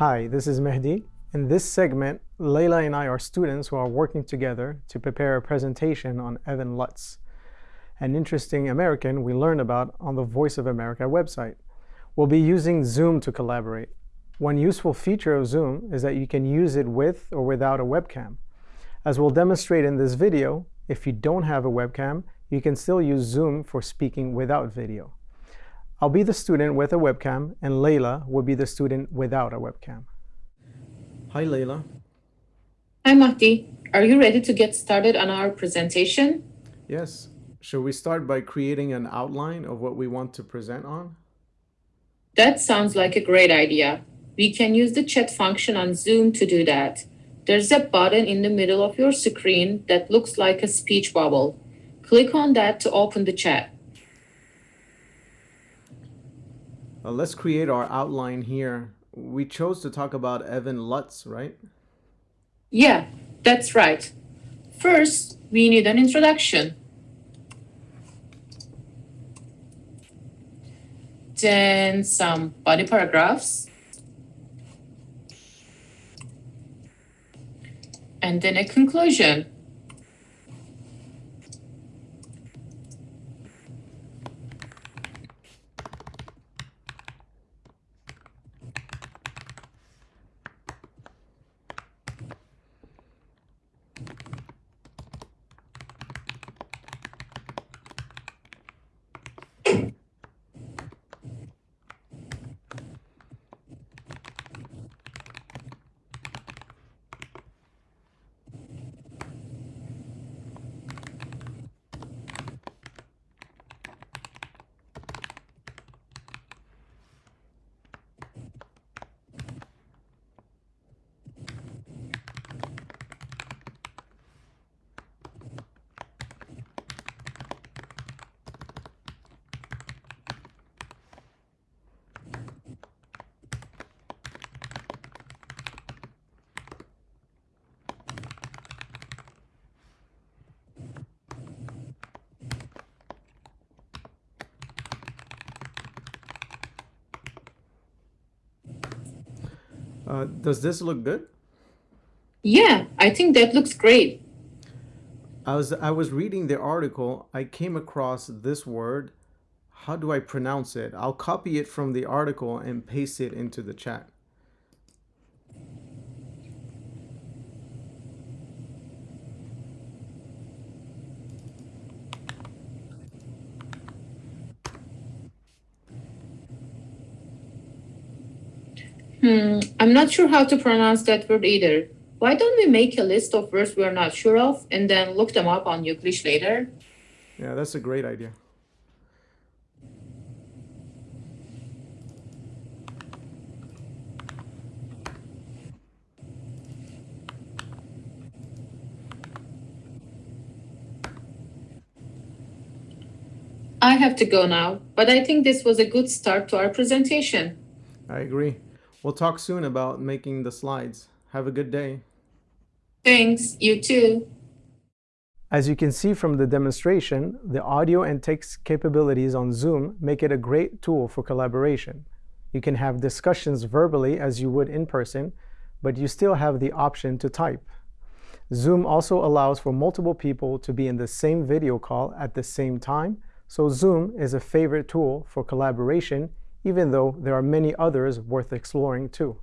Hi, this is Mehdi. In this segment, Leila and I are students who are working together to prepare a presentation on Evan Lutz, an interesting American we learned about on the Voice of America website. We'll be using Zoom to collaborate. One useful feature of Zoom is that you can use it with or without a webcam. As we'll demonstrate in this video, if you don't have a webcam, you can still use Zoom for speaking without video. I'll be the student with a webcam, and Layla will be the student without a webcam. Hi, Layla. Hi, Mahdi. Are you ready to get started on our presentation? Yes. Should we start by creating an outline of what we want to present on? That sounds like a great idea. We can use the chat function on Zoom to do that. There's a button in the middle of your screen that looks like a speech bubble. Click on that to open the chat. Uh, let's create our outline here. We chose to talk about Evan Lutz, right? Yeah, that's right. First, we need an introduction. Then some body paragraphs. And then a conclusion. Uh, does this look good? Yeah, I think that looks great. I was I was reading the article. I came across this word. How do I pronounce it? I'll copy it from the article and paste it into the chat. Hmm, I'm not sure how to pronounce that word either. Why don't we make a list of words we're not sure of and then look them up on Youglish later? Yeah, that's a great idea. I have to go now, but I think this was a good start to our presentation. I agree. We'll talk soon about making the slides. Have a good day. Thanks, you too. As you can see from the demonstration, the audio and text capabilities on Zoom make it a great tool for collaboration. You can have discussions verbally as you would in person, but you still have the option to type. Zoom also allows for multiple people to be in the same video call at the same time, so Zoom is a favorite tool for collaboration even though there are many others worth exploring too.